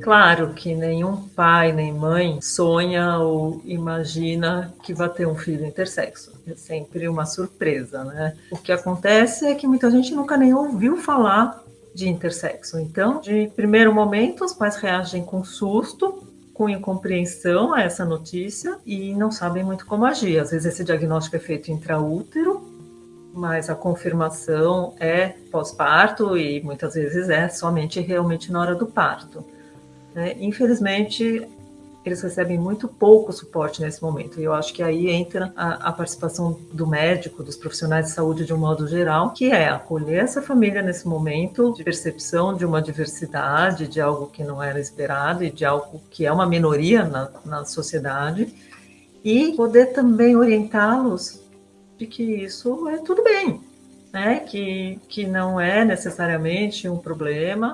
Claro que nenhum pai nem mãe sonha ou imagina que vai ter um filho intersexo. É sempre uma surpresa, né? O que acontece é que muita gente nunca nem ouviu falar de intersexo. Então, de primeiro momento, os pais reagem com susto, com incompreensão a essa notícia e não sabem muito como agir. Às vezes esse diagnóstico é feito intraútero, mas a confirmação é pós-parto e muitas vezes é somente realmente na hora do parto. Né? Infelizmente, eles recebem muito pouco suporte nesse momento. E eu acho que aí entra a, a, participação do médico, dos profissionais de saúde de um modo geral, que é acolher essa família nesse momento de percepção de uma diversidade, de algo que não era esperado e de algo que é uma minoria na, na sociedade, e poder também orientá-los de que isso é tudo bem, né? que, que não é necessariamente um problema,